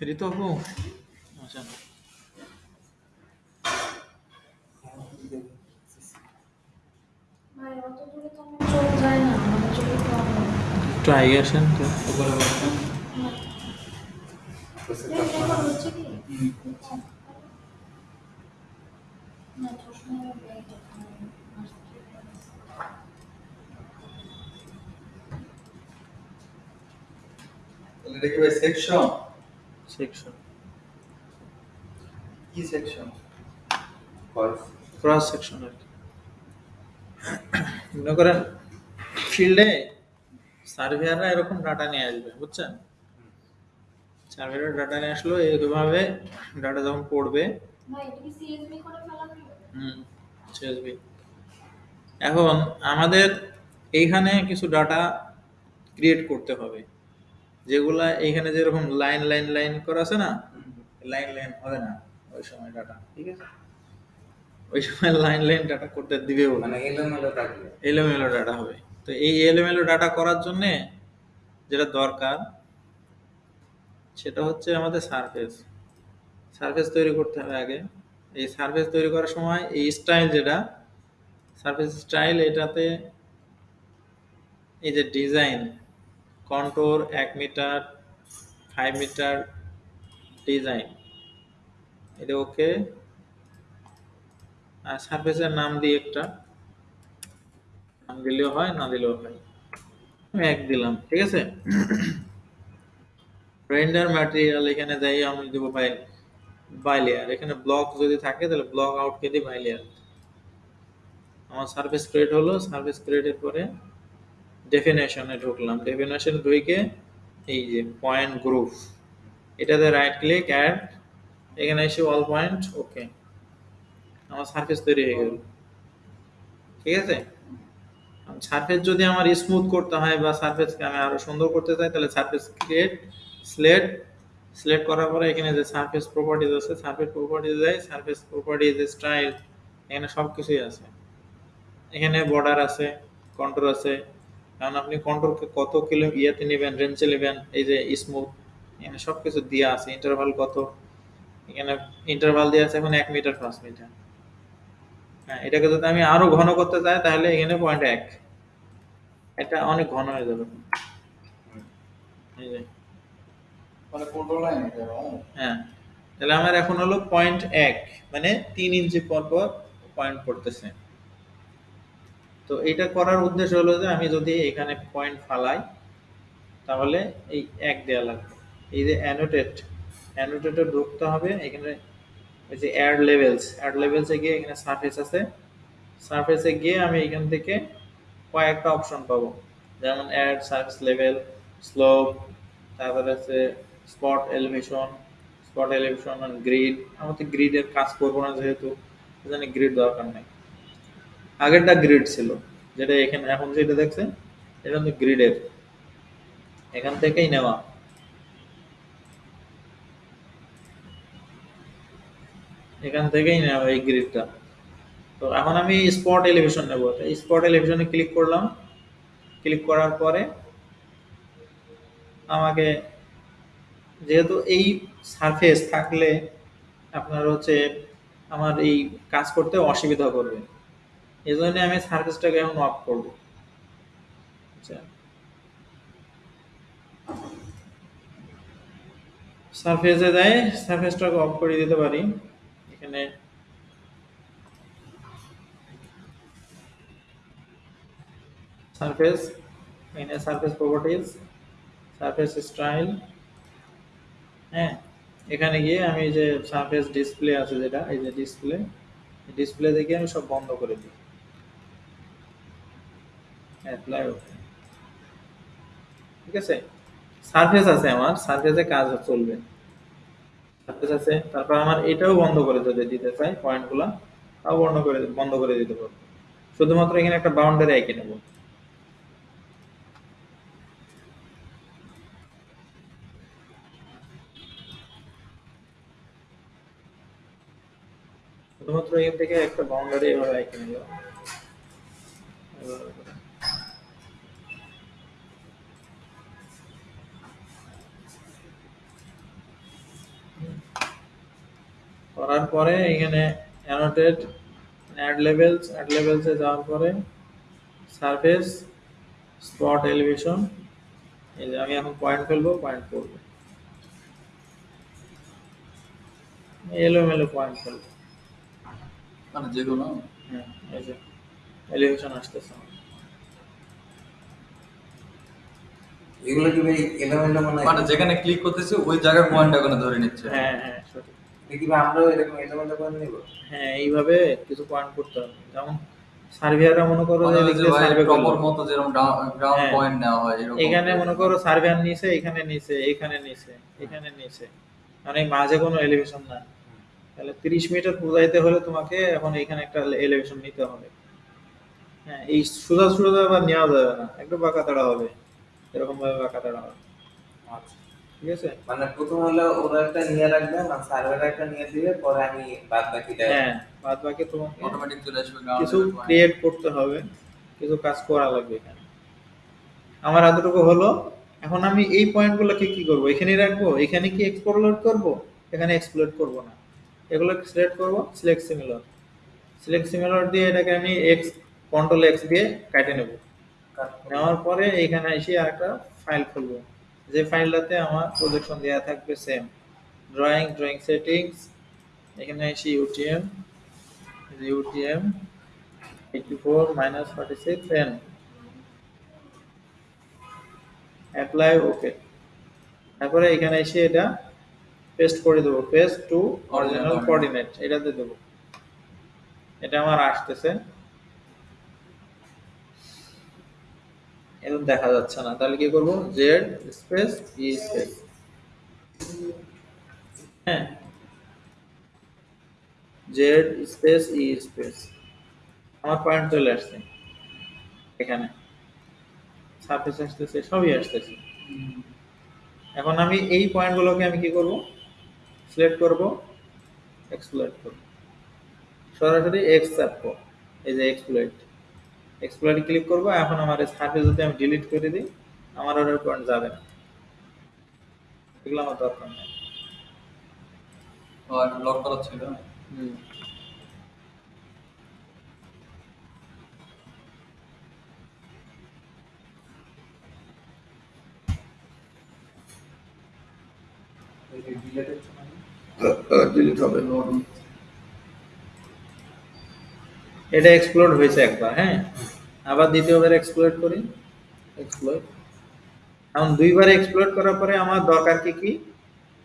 ঋতু আপু আচ্ছা ভাই অত দূরে তো আমার চোখ যায় না আমার চোখে প্রবলেম একটু আগে আসেন তো হচ্ছে কি না চশমা ব্যাগ তাহলে এটা কি ভাই সেকশন সেকশন কি সেকশন ক্রস সেকশন আর কি। মনে করেন ফিল্ডে সার্ভেয়াররা এরকম ডাটা নিয়ে আসবে বুঝছেন? সার্ভেয়ার ডাটা নিয়ে আসলো এইভাবে ডাটা যখন পড়বে ভাই এটা কি সিএসবি করে ফেলা হলো হুম CSV এখন আমাদের এইখানে কিছু ডাটা ক্রিয়েট করতে হবে যেগুলা এইখানে যেরকম লাইন লাইন লাইন করা আছে না? লাইন লাইন হবে না ওই সময় ডাটা ঠিক আছে। ওই সময় লাইন লাইন ডাটা করতে দিবেও না। মানে এলোমেলো ডাটা হবে। তো এই এলোমেলো ডাটা করার জন্য যেটা দরকার সেটা হচ্ছে আমাদের সারফেস সারফেস তৈরি করতে হবে আগে। এই সারফেস তৈরি করার সময় এই স্টাইল যেটা সারফেস স্টাইল এটাতে এই যে ডিজাইন কন্ট্রোর এক মিটার ফাইভ মিটার ডিজাইন এটা ওকে সারফেসের নাম দিয়ে একটা। নাম দিলেও হয়, না দিলেও হয়। আমি এক দিলাম, ঠিক আছে? রেন্ডার ম্যাটেরিয়াল এখানে যাই, আমি দেব বাই বাই লেয়ার এখানে ব্লক যদি থাকে, তাহলে ব্লক আউট কে দিই বাই লেয়ার আমার সার্ভিস ক্রিয়েট হলো সার্ভিস ক্রিয়েটের পরে ডেফিনেশনে ঢুকলাম। ডেফিনেশন ঢুকে এই যে পয়েন্ট গ্রুপ এটাতে রাইট ক্লিক অ্যাড এখানে এসে অল পয়েন্ট ওকে আমার সার্ফেস তৈরি হয়ে গেল। ঠিক আছে? সারফেস যদি আমার স্মুথ করতে হয় বা সারফেসকে আমি আরও সুন্দর করতে চাই, তাহলে সারফেস ক্রিয়েট স্লেট সিলেক্ট করার পরে এখানে যে সারফেস প্রপার্টিজ আছে সারফেস প্রপার্টিজ যায় সারফেস প্রপার্টিজ স্টাইল এখানে সব কিছুই আছে। এখানে বর্ডার আছে কন্ট্রোল আছে। কারণ আপনি কন্ট্রোলকে কত কিলো ইয়েতে নেবেন রেঞ্জে নেবেন, এই যে স্মুথ এখানে সব কিছু দেওয়া আছে। ইন্টারভাল কত? এখানে ইন্টারভাল দেওয়া আছে এখন এক মিটার পাঁচ মিটার এটাকে যদি আমি আরও ঘন করতে চাই তাহলে এখানে পয়েন্ট এক। এটা অনেক ঘন হয়ে যাবে। মানে হ্যাঁ। তাহলে আমার এখন হলো পয়েন্ট এক মানে তিন ইঞ্চি পর পর পয়েন্ট পড়তেছে। তো এটা করার উদ্দেশ্য হলো যে আমি যদি এখানে পয়েন্ট ফালাই তাহলে এই এক দেওয়া লাগবে। এই যে অ্যানোটেট অ্যানোটেটে ঢুকতে হবে এখানে ওই যে অ্যাড লেভেলস অ্যাড লেভেলসে গিয়ে এখানে সারফেস আছে। সারফেসে গিয়ে আমি এখান থেকে কয়েকটা অপশন পাবো। যেমন অ্যাড সার্ভিস লেভেল স্লোপ তারপরে আছে spot elevation spot elevation grid আমার তো গ্রিডের কাজ করব না যেহেতু এখানে গ্রিড দরকার নেই। আগেরটা গ্রিড ছিল, যেটা এখানে, এখন যেটা দেখছেন, এটা কিন্তু গ্রিডের এখান থেকেই নেওয়া। এখান থেকেই নেওয়া এই গ্রিডটা তো এখন আমি স্পট এলিভেশন নেব। স্পট এলিভেশনে ক্লিক করলাম। ক্লিক করার পরে আমাকে যেহেতু এই সারফেস থাকলে আপনার হচ্ছে আমার এই কাজ করতে অসুবিধা করবে। এই জন্য আমি সার্ভিসটাকে এখন অফ করব। আচ্ছা। সারফেসে যাই সারফেসটাকে অফ করে দিতে পারি। এখানে। সারফেস এখানে সারফেস প্রপার্টিজ সারফেস স্টাইল হ্যাঁ? এখানে গিয়ে আমি যে সারফেস ডিসপ্লে আছে যেটা, এই যে ডিসপ্লে ডিসপ্লে থেকে আমি সব বন্ধ করে দিই। অ্যাপ্লাই ওকে ঠিক আছে? সারফেস আছে আমার সারফেসে কাজ চলবে। সারফেস আছে, তারপর আমার এটাও বন্ধ করে যদি দিতে চাই পয়েন্টগুলো তাও বন্ধ করে বন্ধ করে দিতে পারব। শুধুমাত্র এখানে একটা বাউন্ডারি এঁকে নেব। শুধুমাত্র এখান থেকে একটা বাউন্ডারি এভাবে এঁকে নিল করার পরে এখানে অ্যানোটেট অ্যাড লেভেলস অ্যাড লেভেলসে যাওয়ার পরে সারফেস স্পট এলিভেশন এই যে আমি এখন পয়েন্ট ফেলব পয়েন্ট করব। এলোমেলো পয়েন্ট ফেলব। মানে যেগুলো? হ্যাঁ এই যে এলিভেশন আসতেছে। এগুলো কি ভাই এলোমেলো মনে মানে যেখানে ক্লিক করতেছি ওই জায়গার পয়েন্ট ওখানে ধরে নিচ্ছে। হ্যাঁ হ্যাঁ সঠিক। দেখি ভাই আমরাও এরকম এলোমেলো করে নিব হ্যাঁ এইভাবে কিছু পয়েন্ট করতে হবে। যেমন সার্ভিয়াররা মনে করো যে মানে যে ভাই সার্ভে প্রপার মতো যেরকম গ্রাউন্ড। পয়েন্ট নেওয়া হয় এরকম এখানে মনে করো সার্ভেয়ার নিচে এখানে নিচে এখানে নিচে এখানে নিচে মানে মাঝে কোনো এলিভেশন না তাহলে তিরিশ মিটার বোঝাইতে হলে তোমাকে এখন এখানে একটা এলিভেশন নিতে হবে। হ্যাঁ এই সোজা সোজা আবার নেওয়া যাবে না। একটু বাঁকা তাড়া হবে। এরকম ভাবে বাঁকা তাড়া হবে। আচ্ছা। ঠিক আছে? মানে প্রথম হলো ওরা একটা নিয়ে রাখবে মানে সার্ভার একটা নিয়ে দিবে পরে আমি বাদ বাকিটা হ্যাঁ বাদ বাকি তোমাকে অটোমেটিক চলে আসবে কিছু ক্রিয়েট করতে হবে কিছু কাজ করা লাগবে এখানে। আমার এতটুকু হলো। এখন আমি এই পয়েন্টগুলোকে কি করব? এখানে রাখব? এখানে কি এক্সপ্লোর করব? এখানে এক্সপ্লোর করব না। এগুলো সিলেক্ট করব সিলেক্ট সিমিলার সিলেক্ট সিমিলার দিয়ে এটাকে আমি এক্স কন্ট্রোল এক্স দিয়ে কেটে নেব। নেওয়ার পরে এখানে এসে আরেকটা ফাইল খুলবো। যে ফাইলটাতে আমার প্রজেকশন দেওয়া থাকবে সেম ড্রয়িং ড্রয়িং সেটিংস এখানে এসে UTM UTM 84 minus 46 n apply okay তারপরে এখানে এসে এটা পেস্ট করে দেবো। পেস্ট টু অরিজিনাল কোঅর্ডিনেট এটাতে দেবো। এটা আমার আসতেছে। এখন দেখা যাচ্ছে না। তাহলে কি করব? জেড স্পেস ই স্পেস হ্যাঁ। জেড স্পেস ই স্পেস আমার পয়েন্ট চলে আসছে। এখানে। সারফেস আসতেছে, সবই আসতেছে। এখন আমি এই পয়েন্টগুলোকে আমি কি করব? সিলেক্ট করব এক্সপ্লয়েট করব। সরাসরি এক্স চাপব এই যে এক্সপ্লয়েট এক্সপ্লয়েট ক্লিক করব এখন আমার সারফেস যদি আমি ডিলিট করে দিই আমার অর্ডার পয়েন্ট যাবে না। এগুলো আমার দরকার নেই। লক করা ছিল হুম। ডিলিট হবে। এটা এক্সপ্লোড হয়েছে একবার হ্যাঁ? আবার দ্বিতীয়বার এক্সপ্লোর করি। এক্সপ্লোর এখন দুইবার এক্সপ্লোর করার পরে আমার দরকার কি কি?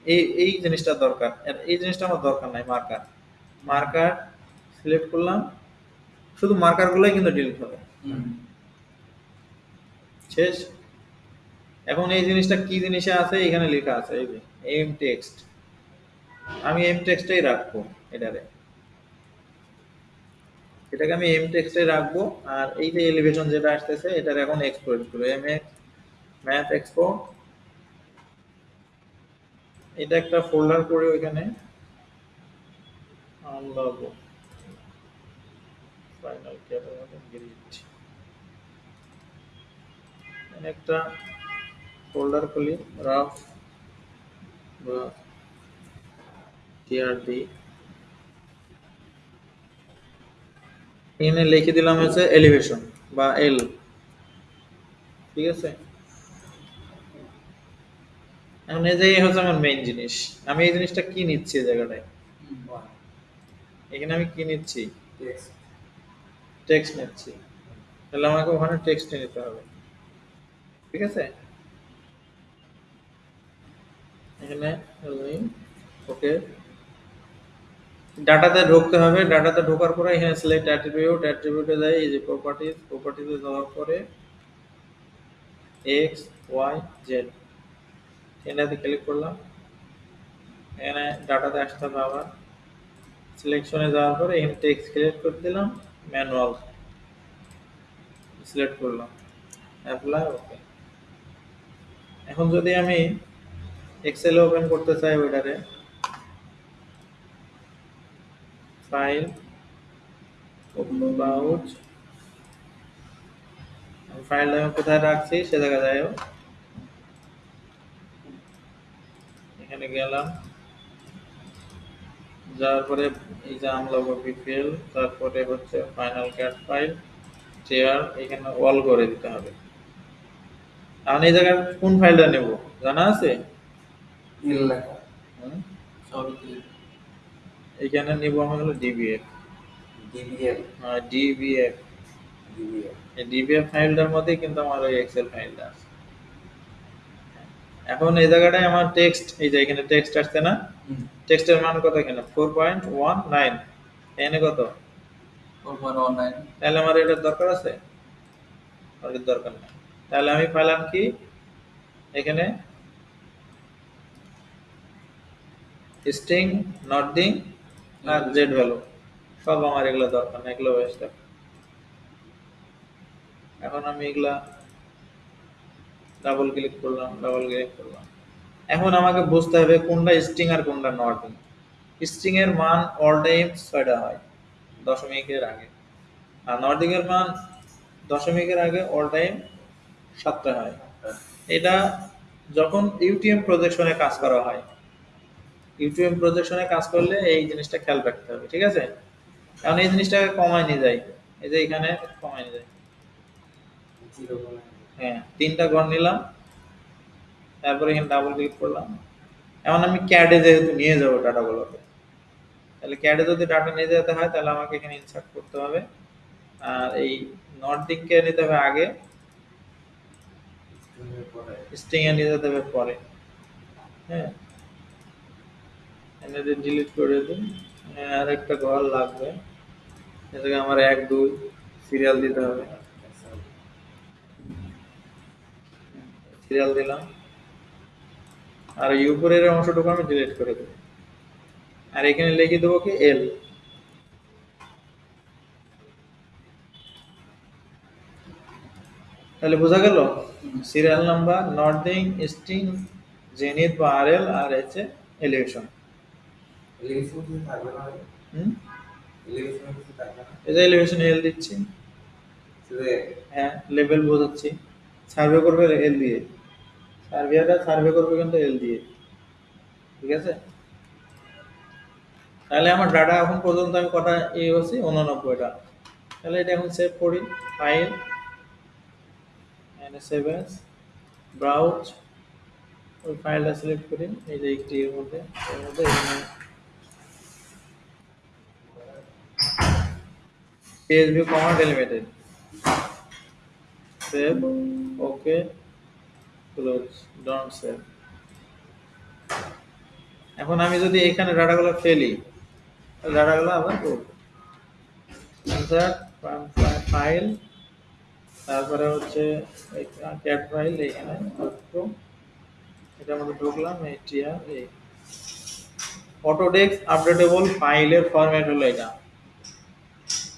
এই এই জিনিসটা দরকার। এই জিনিসটা আমার দরকার নাই মার্কার মার্কার সিলেক্ট করলাম। শুধু মার্কারগুলোই কিন্তু ডিলিট হবে। শেষ। এখন এই জিনিসটা কি জিনিসে আছে এখানে লেখা আছে এই যে এম টেক্সট আমি এম টেক্সটাই রাখব এটারে। এটাকে আমি এম টেক্সটে রাখব, আর এই যে এলিভেশন যেটা আসতেছে, এটার এখন এক্সপোর্ট করব। এম এক্স ম্যাথ এক্সপোর্ট এটা একটা ফোল্ডার করে ওইখানে। আনলগ ফাইনাল একটা ফোল্ডার খুলি রাফ বা টিআরডি এখানে লিখে দিলাম হচ্ছে এলিভেশন বা এল ঠিক আছে? এখন এই যে হচ্ছে আমার মেইন জিনিস। আমি এই জিনিসটা কি নিচ্ছি এই জায়গাটায়? এখানে আমি কি নিচ্ছি? টেক্সট নিচ্ছি। তাহলে আমাকে ওখানে টেক্সট নিতে হবে। ঠিক আছে? এখানে ওকে। ডাটাতে ঢুকতে হবে। ডাটাতে ঢোকার পরে এখানে সিলেক্ট অ্যাট্রিবিউট অ্যাট্রিবিউটে যাই এই যে প্রপার্টিজ প্রপার্টিতে যাওয়ার পরে এক্স ওয়াই জেড এটাতে ক্লিক করলাম। এখানে ডাটাতে আসতে হবে আবার। সিলেকশনে যাওয়ার পরে এখানে টেক্সট ক্রিয়েট করে দিলাম ম্যানুয়াল সিলেক্ট করলাম। অ্যাপ্লাই ওকে এখন যদি আমি এক্সেল ওপেন করতে চাই ওইটারে ফাইল পাউচ ফাইলটা আমি কোথায় রাখছি সে জায়গা যাই হোক এখানে গেলাম। যাওয়ার পরে এই যে আমলা বিপিএল তারপরে হচ্ছে ফাইনাল ক্যাট ফাইল চেয়ার এখানে অল করে দিতে হবে। এখন এই জায়গায় কোন ফাইলটা নেব? জানা আছে? তিন লেখা? সবই এখানে নিব আমি হলো ডিবিএফ ডিবিএল ডিবিএফ ডিবিএল এই ডিবিএফ ফাইলটার মধ্যেই কিন্তু আমার ওই এক্সেল ফাইলটা আছে। এখন এই জায়গাটায় আমার টেক্সট এই যে এখানে টেক্সট আসছে না? টেক্সটের মান কত এখানে? ফোর পয়েন্ট ওয়ান নাইন এখানে কত? ফোর পয়েন্ট ওয়ান নাইন তাহলে আমার এটার দরকার আছে? আমার দরকার নেই। তাহলে আমি পেলাম কি? এখানে স্ট্রিং নটিং আর জেড ভ্যালু সব আমার এগুলো দরকার না, এগুলো ওয়েস্ট এখন আমি এগুলা ডাবল ক্লিক করলাম ডাবল ক্লিক করলাম। এখন আমাকে বুঝতে হবে কোনটা স্ট্রিং আর কোনটা নটিং স্ট্রিং এর মান অল টাইম ছয়টা হয়, দশমিকের আগে। আর নর্ডিং এর মান দশমিকের আগে অল টাইম সাতটা হয়। এটা যখন ইউটিএম প্রজেকশনে কাজ করা হয় ইউটিএম প্রজেকশনে কাজ করলে এই জিনিসটা খেয়াল রাখতে হবে ঠিক আছে? কারণ এই জিনিসটাকে কমায় নিয়ে যায়। এই যে এখানে কমায় নিয়ে যায়। হ্যাঁ তিনটা ঘর নিলাম। তারপরে এখানে ডাবল ক্লিক করলাম। এখন আমি ক্যাডে যেহেতু নিয়ে যাব ডাটাগুলোকে তাহলে ক্যাডে যদি ডাটা নিয়ে যেতে হয় তাহলে আমাকে এখানে ইনসার্ট করতে হবে। আর এই নর্ডিংকে নিতে হবে আগে। পরে। স্ট্রিং এ নিয়ে যেতে হবে পরে। হ্যাঁ। এনে ডিলিট করে দিন। আর একটা ঘর লাগবে। এটাকে আমার এক, দুই সিরিয়াল দিতে হবে। সিরিয়াল দিলাম। আর উপরের অংশটুকু আমি ডিলিট করে দেবো। আর এখানে লিখে দেবো কি এল তাহলে বোঝা গেল? সিরিয়াল নাম্বার নর্দিং স্ট্রিং জেনিত বা আর এল আর হচ্ছে এলিভেশন এই যে এলিভেশন এল দিচ্ছি। হ্যাঁ লেভেল বোঝাচ্ছি। সার্ভে করবে এল দিয়ে। সার্ভে করবে কিন্তু এল দিয়ে। ঠিক আছে? তাহলে আমার ডাটা এখন পর্যন্ত আমি কটা এ হচ্ছে উননব্বইটা। তাহলে এটা এখন সেভ করি। ফাইল এনে সেভ ব্রাউজ ওই ফাইলটা সিলেক্ট করি। এই যে একটি এর মধ্যে এর মধ্যে PHP comma delimited. Save okay close, don't save. এখন আমি যদি এখানে ডাটাগুলো ফেলি ডাটাগুলো আবার করব ফাইল তারপরে হচ্ছে ক্যাট ফাইল এখানে এটার মধ্যে ঢুকলাম এই টিআর এই অটোডেস্ক আপডেটেবল ফাইলের ফরম্যাট হলো এটা।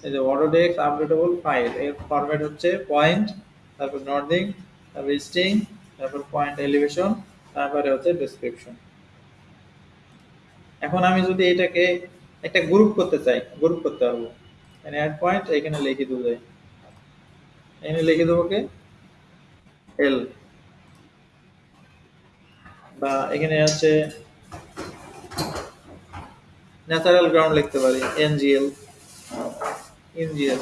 এই যে অটোডেস্ক আপডেটেবল ফাইল এর ফরম্যাট হচ্ছে পয়েন্ট তারপর নর্দিং তারপর স্ট্রিং তারপর পয়েন্ট এলিভেশন তারপরে হচ্ছে ডেসক্রিপশন এখন আমি যদি এটাকে একটা গ্রুপ করতে চাই গ্রুপ করতে পারব। এখানে অ্যাড পয়েন্ট এখানে লিখে দেবো যাই এখানে লিখে দেবো কে? এল বা এখানে আছে ন্যাচারাল গ্রাউন্ড লিখতে পারি এনজিএল এনজিএল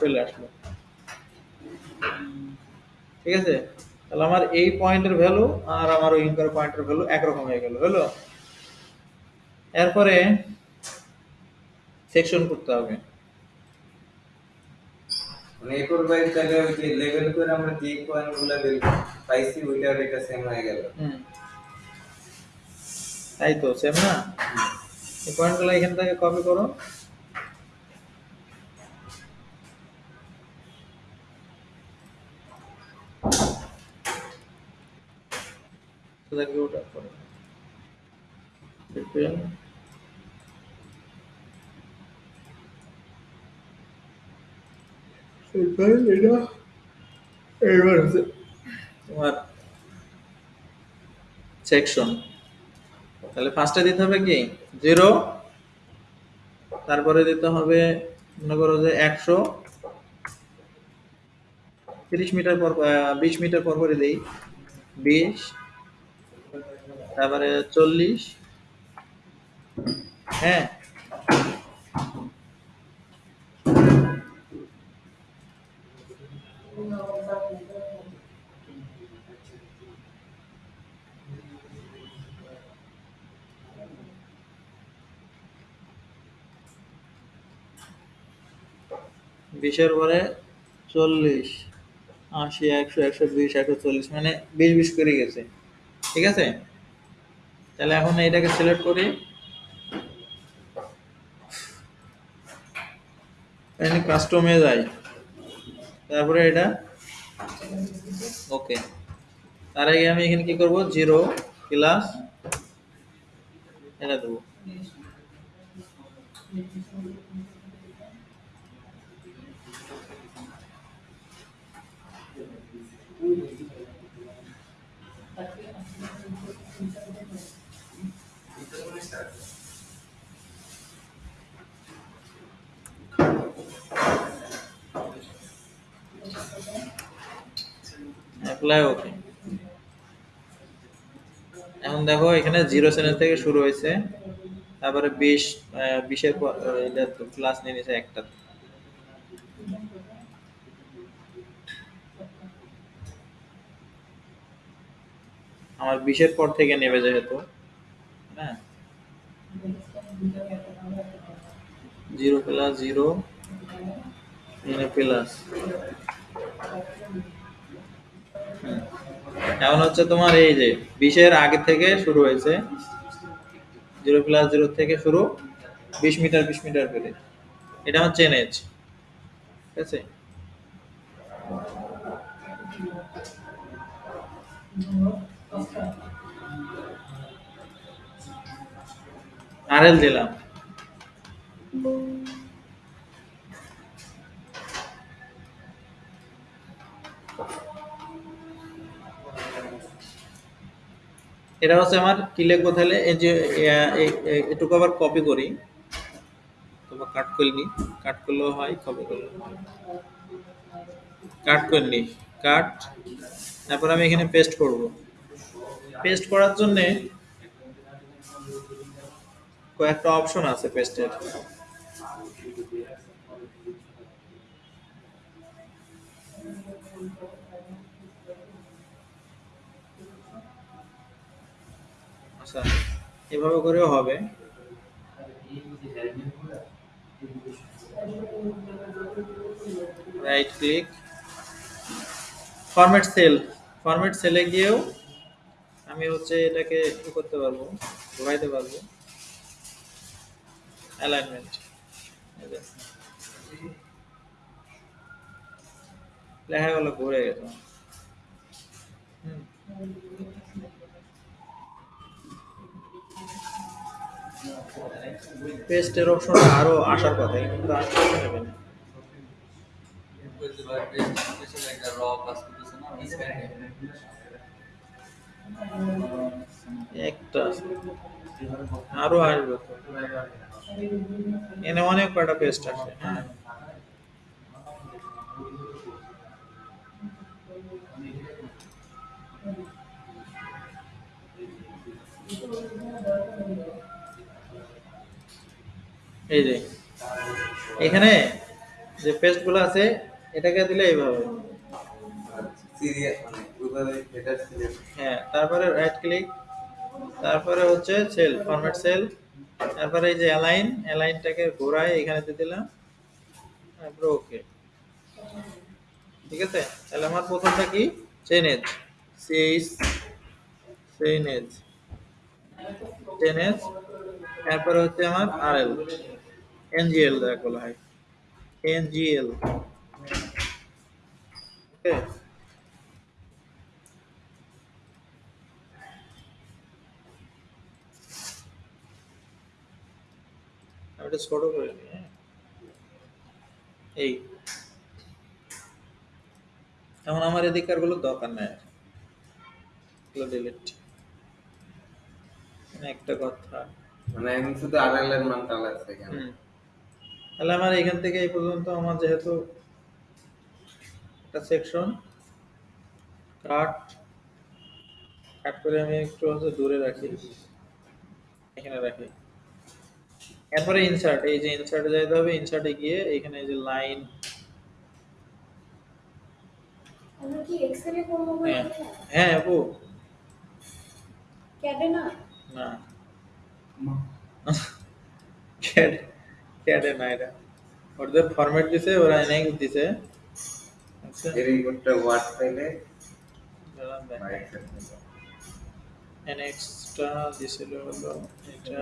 চলে আসলো। ঠিক আছে? তাহলে আমার এই পয়েন্টের ভ্যালু আর আমার ওই ইনকার পয়েন্টের ভ্যালু একরকম হয়ে গেল হলো? এরপরে সেকশন করতে হবে। মানে এরপর ভাই তাহলে ওই যে লেভেল করে আমরা যে বের পাইছি এটা সেম হয়ে গেল। তাই তো সেম না? এই পয়েন্টগুলো এখান থেকে কপি করো। ওটা করো এটা এবার হচ্ছে। তোমার সেকশন তাহলে ফার্স্টে দিতে হবে কি? জিরো। তারপরে দিতে হবে, মনে করো যে একশো। তিরিশ মিটার পর বিশ মিটার পর পরে দিই। বিশ। তারপরে চল্লিশ। হ্যাঁ। বিশের পরে চল্লিশ, আশি, একশো একশো বিশ, একশো চল্লিশ মানে বিশ বিশ করে গেছে। ঠিক আছে? তাহলে এখন এইটাকে সিলেক্ট করি। কাস্টমে যাই। তারপরে এটা। ওকে তার আগে আমি এখানে কি করব? জিরো প্লাস এটা দেবো। অ্যাপ্লাই ওকে এখন দেখো, এখানে জিরো সেন্স থেকে শুরু হয়েছে। তারপরে বিশ বিশের পর এটা ক্লাস নিয়ে নিয়েছে একটা। আমার বিশের পর থেকে নেবে যেহেতু হ্যাঁ। জিরো প্লাস জিরো প্লাস এখন হচ্ছে তোমার এই যে বিশের আগে থেকে শুরু হয়েছে। জিরো প্লাস জিরো থেকে শুরু, বিশ মিটার বিশ মিটার করে। এটা হচ্ছে এজ ঠিক আছে? আরএল দিলাম। এটা হচ্ছে আমার কি লিখব তাহলে? এই যে এটুকু আবার কপি করি। তোমার কাট করে নি। কাট করলেও হয় কপি করলেও কাট করে নি। কাট তারপর আমি এখানে পেস্ট করব। পেস্ট করার জন্যে কয়েকটা অপশন আছে পেস্টের আচ্ছা এভাবে করেও হবে। Right click format cell format সেলে গিয়েও আমি হচ্ছে এটাকে ই করতে পারব, ঘোরাইতে পারব। অ্যালাইনমেন্ট লেখাগুলো ঘুরে গেছে। হুম। পেস্টের অপশনটা আরও আসার কথা কিন্তু আসতে হবে না। একটা। আরও আসবে এনে অনেক কয়টা পেস্ট আসে হ্যাঁ। এই যে এখানে যে পেস্টগুলো আছে এটাকে দিলে এইভাবে। সিরিয়াল মানে হ্যাঁ তারপরে রাইট ক্লিক তারপরে হচ্ছে সেল ফরম্যাট সেল তারপরে এই যে অ্যালাইন অ্যালাইনটাকে ঘোরায় এখানে দিয়ে দিলাম তারপরে ওকে ঠিক আছে? তাহলে আমার প্রথমটা কি? Chainage CH chainage chainage তারপরে হচ্ছে আমার আরএল এনজিএল যাকে বলা হয় এনজিএল ওকে আমি এটা ছোট করে নিই হ্যাঁ? এই। এখন আমার এদিকারগুলো দরকার নাই আর এগুলো ডিলিট একটা কথা। মানে এখন শুধু আরএল এর মানটা এখানে। হুম। তাহলে আমার এখান থেকে এই পর্যন্ত আমার যেহেতু একটা সেকশন কাট কাট করে আমি একটু হচ্ছে দূরে রাখি। এখানে রাখি। এরপরে ইনসার্ট এই যে ইনসার্টে যাইতে হবে ইনসার্টে গিয়ে এখানে এই যে লাইন হ্যাঁ। হ্যাঁ আপু ক্যাডে না? না। ক্যাড ক্যাডে না এটা ওদের ফরম্যাট দিছে ওরা এনএক্স দিছে আচ্ছা এর এই কোডটা ওয়ার্ড ফাইলে দাঁড়ান বা দেখাই। এক্সেল ফাইলে এনএক্সটা দিছিল হলো এটা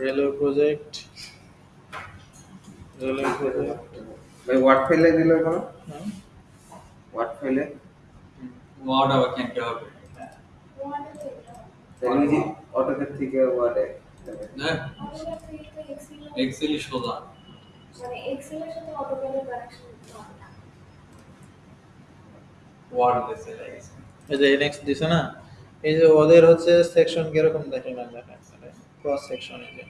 রেলওয়ে প্রজেক্ট রেলওয়ে প্রজেক্ট ভাই ওয়ার্ড ফাইলে দিলে কোনো হ্যাঁ ওয়ার্ড ফাইলে ওয়ার্ড আবার কেমনে হবে ওয়ার্ডে তো এটা তাহলে ওই যে অটোক্যাড থেকে ওয়ার্ডে হ্যাঁ? এক্সেলই সোজা। মানে এক্সেলের সাথে অটোক্যাডের কানেকশন করতে না। ওয়ার্ড দিছে এই যে এনএক্স দিছে না এই যে ওদের হচ্ছে সেকশন কীরকম দেখেন না দেখেন ক্রস সেকশন এই যে।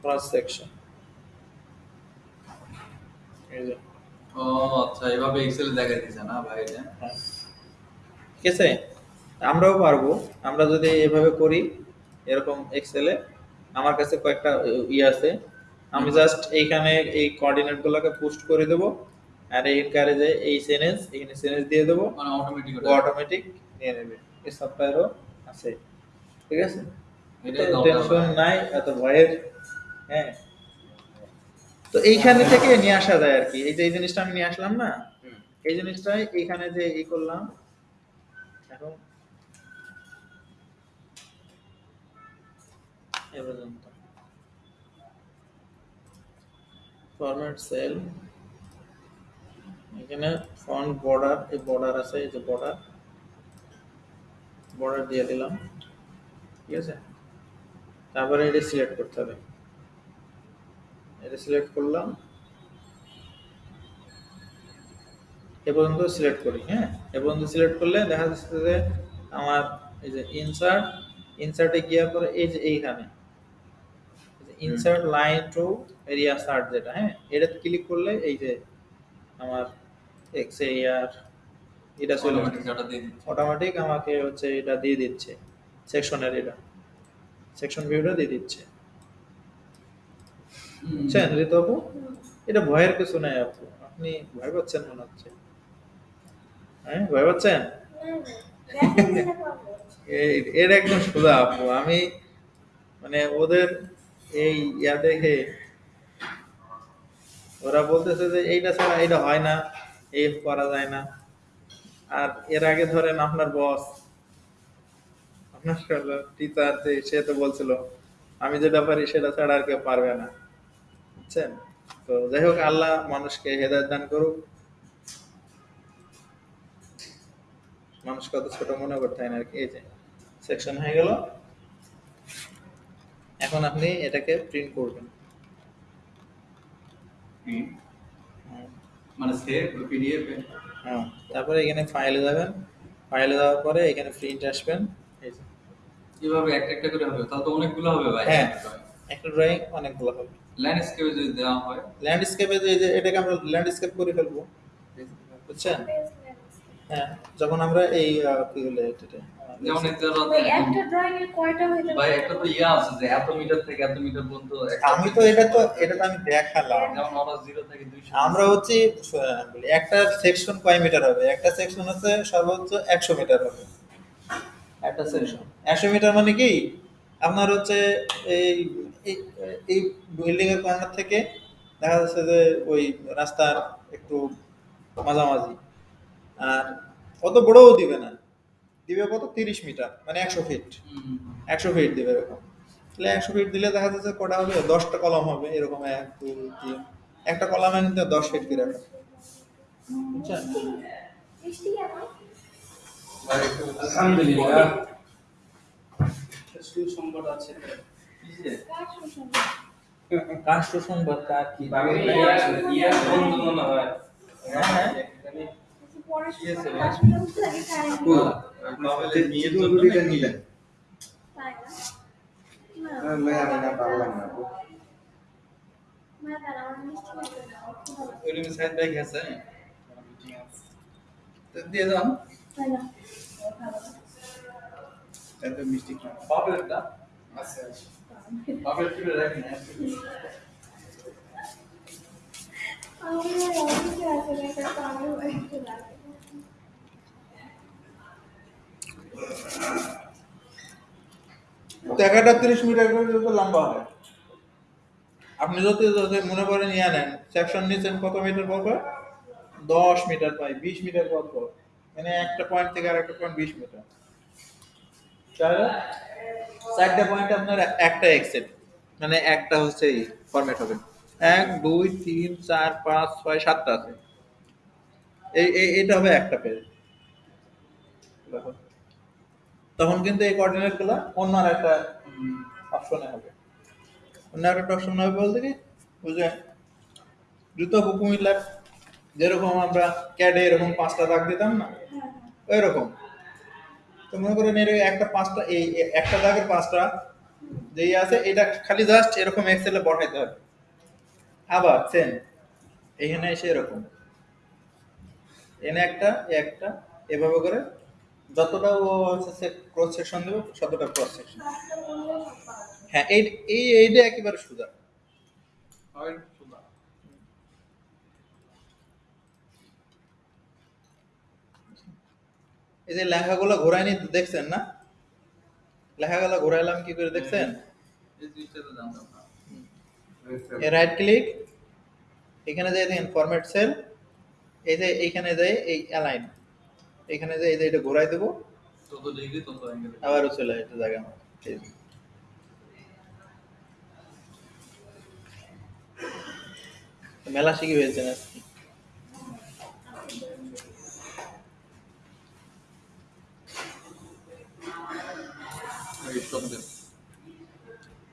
ক্রস সেকশন এই যে। ও আচ্ছা এক্সেলে দেখা দিছে না ভাই হ্যাঁ। ঠিক আছে? আমরাও পারব। আমরা যদি এভাবে করি এরকম এক্সেলে আমার কাছে কয়েকটা ই আছে। আমি জাস্ট এইখানে এই কোঅর্ডিনেট গুলোকে পোস্ট করে দেবো। আর এই যে এই সেনেন্স এখানে সেনেন্স দিয়ে দেবো। মানে অটোমেটিক ও অটোমেটিক নিয়ে নেবে। এই সফটওয়্যারও আছে। ঠিক আছে? টেনশন নাই এত ভয়ের হ্যাঁ। তো এইখানে থেকে নিয়ে আসা যায় আর কি। এই যে এই জিনিসটা আমি নিয়ে আসলাম না। এই জিনিসটাই এইখানে যে ই করলাম এখন এ পর্যন্ত। ফরম্যাট সেল এখানে ফন্ট বর্ডার এই বর্ডার আছে, এই যে বর্ডার বর্ডার দিয়ে দিলাম। ঠিক আছে? তারপরে এটা সিলেক্ট করতে হবে। এটা সিলেক্ট করলাম। এ পর্যন্ত সিলেক্ট করি হ্যাঁ? এ পর্যন্ত সিলেক্ট করলে দেখা যাচ্ছে যে আমার এই যে ইনসার্ট ইনসার্টে গিয়ে পরে এই যে এইখানে। Insert line to area chart যেটা হ্যাঁ? এটা ক্লিক করলে এই যে আমার এক্স এরিয়ার এটা চলে অটোমেটিক ডাটা দিয়ে দিচ্ছে। অটোমেটিক আমাকে হচ্ছে এটা দিয়ে দিচ্ছে সেকশনের এটা। সেকশন ভিউটা দিয়ে দিচ্ছে। বুঝছেন ঋতু আপু এটা ভয়ের কিছু নাই আপু। আপনি ভয় পাচ্ছেন মনে হচ্ছে। হ্যাঁ ভয় পাচ্ছেন? পাবো এই- এর একদম সোজা আপু। আমি মানে ওদের এই ইয়া দেখে ওরা বলতেছে যে এইটা ছাড়া এটা হয় না, এই করা যায় না। আর এর আগে ধরেন আপনার বস আপনার টিচার যে সে তো বলছিল, আমি যেটা পারি সেটা ছাড়া আর কেউ পারবে না। বুঝছেন? তো যাই হোক, আল্লাহ মানুষকে হেদায়ত দান করুক। মানুষ কত ছোট মনে করতে হয় না আর কি, এই যে সেকশন হয়ে গেল। এখন আপনি এটাকে প্রিন্ট করবেন। মানে সেভ পিডিএফ হ্যাঁ তারপরে এখানে ফাইলে যাবেন। ফাইলে যাওয়ার পরে এখানে প্রিন্ট আসবেন। একটা একটা করে হবে। তাহলে তো অনেকগুলো হবে ভাই। হ্যাঁ একটা ড্রয়িং অনেকগুলো হবে। ল্যান্ডস্কেপে যদি দেওয়া হয়। ল্যান্ডস্কেপে এটাকে আমরা ল্যান্ডস্কেপ করে ফেলব। বুঝছেন? হ্যাঁ যখন আমরা এই কি বলে এটা যেমন একটা একটা ড্রয়িং এর কয়টা হইতে ভাই একটা তো ইয়া আছে যে এত মিটার থেকে এত মিটার পর্যন্ত আমি তো এটা তো এটা তো আমি দেখালাম। যেমন ওরা জিরো থেকে দুইশো আমরা হচ্ছে বলি একটা সেকশন কয় মিটার হবে? একটা সেকশন হচ্ছে সর্বোচ্চ একশো মিটার হবে। একটা সেকশন একশো মিটার মানে কি? আপনার হচ্ছে এই এই- এই বিল্ডিং এর কর্নার থেকে দেখা যাচ্ছে যে ওই রাস্তার একটু মাঝামাঝি। আর অত বড়ও দিবে না। দিবে কত? তিরিশ মিটার মানে একশো ফিট একশো ফিট দিবে এরকম। তাহলে একশো ফিট দিলে দেখা যাচ্ছে কটা হবে? দশটা কলম হবে এরকম এক দুই তিন। একটা কলামে নিতে দশ ফিট করে রাখা বুঝছেন? আলহামদুলিল্লাহ। সুসংবাদ আছে? রাষ্ট্র সংবাদ কার কি? বন্ধু মনে হয়। নাকি? নিলেন। আমি না? পারলাম না না দাঁড়া আমার মিষ্টি লাগবে না আমার খুব ভালো ওই রুমে সাইড ব্যাগ আছে। তো দিয়ে যান তাই না? মিষ্টি খান আছে রাখি আছে না তো আমার বাড়িতে তিরিশ মিটার করে যত লম্বা হয় আপনি যদি মনে করেন ইয়া নেন সেকশন নিচ্ছেন কত মিটার পর দশ মিটার পাই, বিশ মিটার পর মানে একটা পয়েন্ট থেকে আর একটা পয়েন্ট বিশ মিটার চারটা পয়েন্ট আপনার একটা এক্সেট মানে একটা হচ্ছে ফরম্যাট হবে। এক, দুই, তিন, চার, পাঁচ, ছয়, সাতটা আছে। এই- এটা হবে একটা পেজ দেখো। তখন কিন্তু এই কোঅর্ডিনেটগুলো অন্য আর একটা অপশনে হবে। অন্য আর একটা অপশন হবে বলতে কি? বুঝলেন? দ্রুত কুমিল্লার যেরকম আমরা ক্যাডে এরকম পাঁচটা দাগ দিতাম না? ওই রকম তো মনে করেন এর একটা পাঁচটা, এই একটা দাগের পাঁচটা যেই আছে, এটা খালি জাস্ট এরকম এক্সেলে বসাইতে হবে। আবার সেম এখানে এসে এরকম। এনে একটা একটা, এভাবে করে যতটা ও হচ্ছে ক্রস সেকশন দেবে ততটা ক্রস সেকশন। হ্যাঁ এই এই এইটা একেবারে সোজা। এই যে লেখাগুলো ঘোরায়নি দেখছেন না? লেখাগুলো ঘোরাইলাম কি করে দেখছেন? এই রাইট ক্লিক এখানে যাই দেখেন ফরম্যাট সেল এই যে এইখানে যাই এই অ্যালাইন এখানে যে এই যে এটা ঘোরাই দেবো আবারও চলে আসে জায়গা। মেলা শিখি হয়েছে না এই শব্দ